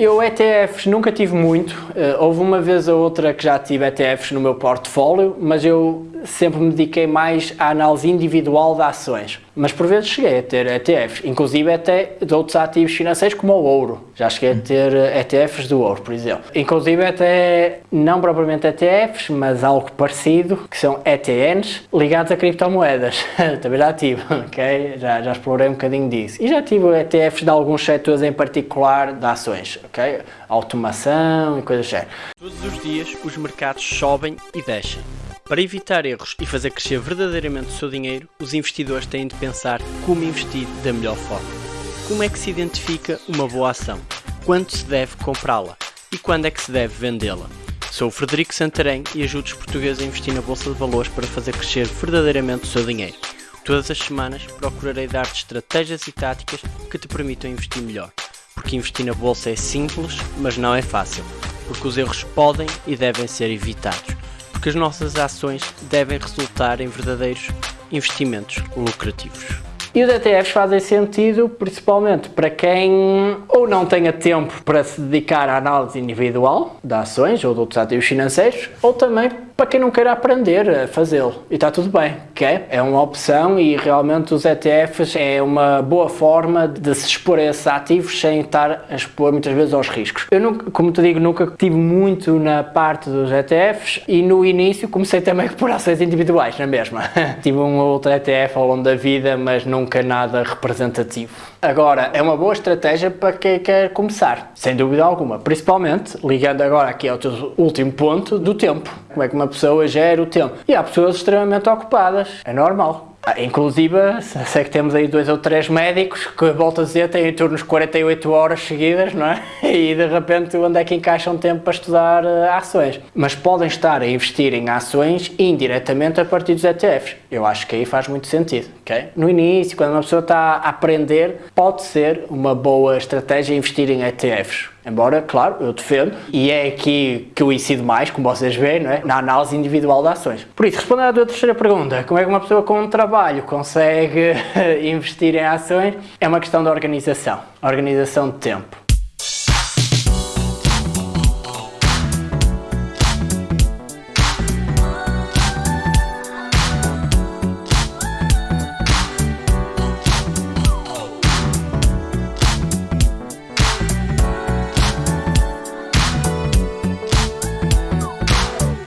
Eu ETFs nunca tive muito, uh, houve uma vez ou outra que já tive ETFs no meu portfólio, mas eu sempre me dediquei mais à análise individual de ações. Mas por vezes cheguei a ter ETFs, inclusive até de outros ativos financeiros como o ouro. Já cheguei a ter ETFs do ouro, por exemplo. Inclusive até, não propriamente ETFs, mas algo parecido, que são ETNs, ligados a criptomoedas. Também já tive, ok? Já, já explorei um bocadinho disso. E já tive ETFs de alguns setores em particular de ações, ok? Automação e coisas assim. Todos os dias os mercados sobem e descem. Para evitar erros e fazer crescer verdadeiramente o seu dinheiro, os investidores têm de pensar como investir da melhor forma. Como é que se identifica uma boa ação? Quando se deve comprá-la? E quando é que se deve vendê-la? Sou o Frederico Santarém e ajudo os portugueses a investir na Bolsa de Valores para fazer crescer verdadeiramente o seu dinheiro. Todas as semanas procurarei dar-te estratégias e táticas que te permitam investir melhor. Porque investir na Bolsa é simples, mas não é fácil. Porque os erros podem e devem ser evitados porque as nossas ações devem resultar em verdadeiros investimentos lucrativos. E os ETFs fazem sentido principalmente para quem ou não tenha tempo para se dedicar à análise individual de ações ou de outros ativos financeiros, ou também para quem não queira aprender a fazê-lo. E está tudo bem, ok? É uma opção e realmente os ETFs é uma boa forma de se expor a esses ativos sem estar a expor muitas vezes aos riscos. Eu, nunca, como te digo, nunca tive muito na parte dos ETFs e no início comecei também por ações individuais, na mesma. tive um outro ETF ao longo da vida, mas nunca nada representativo. Agora, é uma boa estratégia para quem quer começar, sem dúvida alguma. Principalmente, ligando agora aqui ao teu último ponto, do tempo. Como é que uma pessoa gera o tempo? E há pessoas extremamente ocupadas, é normal. Ah, inclusive, sei que temos aí dois ou três médicos que, volto a dizer, têm de 48 horas seguidas, não é? E de repente, onde é que encaixam tempo para estudar uh, ações? Mas podem estar a investir em ações indiretamente a partir dos ETFs. Eu acho que aí faz muito sentido, ok? No início, quando uma pessoa está a aprender, pode ser uma boa estratégia investir em ETFs. Embora, claro, eu defendo, e é aqui que eu incido mais, como vocês veem, é? na análise individual de ações. Por isso, respondendo à tua terceira pergunta, como é que uma pessoa com um trabalho consegue investir em ações? É uma questão de organização, organização de tempo.